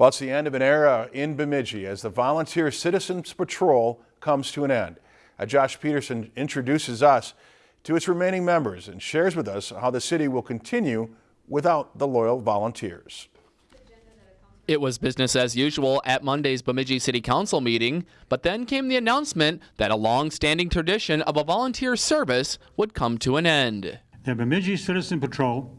Well, it's the end of an era in Bemidji as the Volunteer Citizens Patrol comes to an end. Uh, Josh Peterson introduces us to its remaining members and shares with us how the city will continue without the loyal volunteers. It was business as usual at Monday's Bemidji City Council meeting, but then came the announcement that a long-standing tradition of a volunteer service would come to an end. The Bemidji Citizen Patrol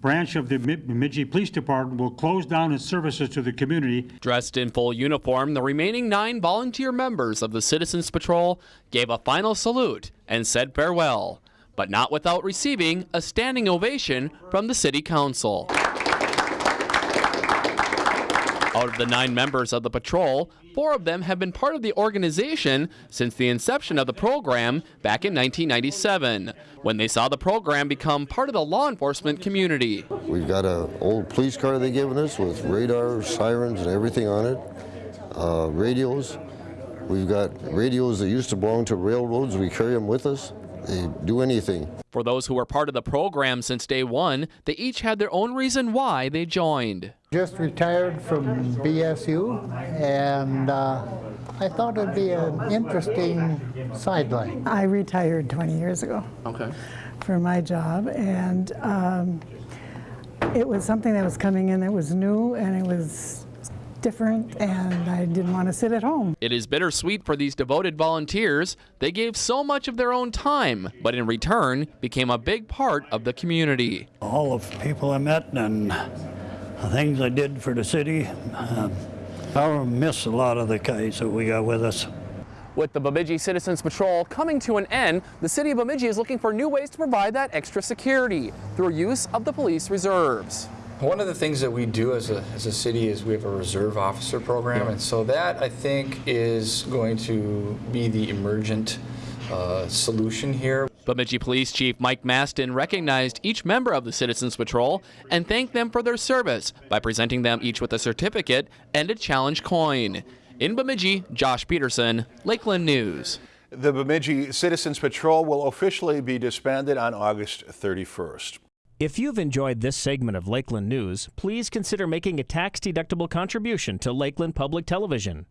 branch of the Bemidji Police Department will close down its services to the community. Dressed in full uniform, the remaining nine volunteer members of the Citizens Patrol gave a final salute and said farewell, but not without receiving a standing ovation from the City Council. Out of the nine members of the patrol, four of them have been part of the organization since the inception of the program back in 1997, when they saw the program become part of the law enforcement community. We've got an old police car they've given us with radar, sirens, and everything on it, uh, radios. We've got radios that used to belong to railroads. We carry them with us. They do anything. For those who were part of the program since day one, they each had their own reason why they joined. Just retired from BSU, and uh, I thought it'd be an interesting sideline. I retired 20 years ago. Okay. For my job, and um, it was something that was coming in that was new, and it was different and I didn't want to sit at home. It is bittersweet for these devoted volunteers. They gave so much of their own time, but in return became a big part of the community. All of the people I met and the things I did for the city, uh, I will miss a lot of the guys that we got with us. With the Bemidji Citizens Patrol coming to an end, the city of Bemidji is looking for new ways to provide that extra security through use of the police reserves. One of the things that we do as a, as a city is we have a reserve officer program, yeah. and so that I think is going to be the emergent uh, solution here. Bemidji Police Chief Mike Mastin recognized each member of the Citizens Patrol and thanked them for their service by presenting them each with a certificate and a challenge coin. In Bemidji, Josh Peterson, Lakeland News. The Bemidji Citizens Patrol will officially be disbanded on August 31st. If you've enjoyed this segment of Lakeland News, please consider making a tax-deductible contribution to Lakeland Public Television.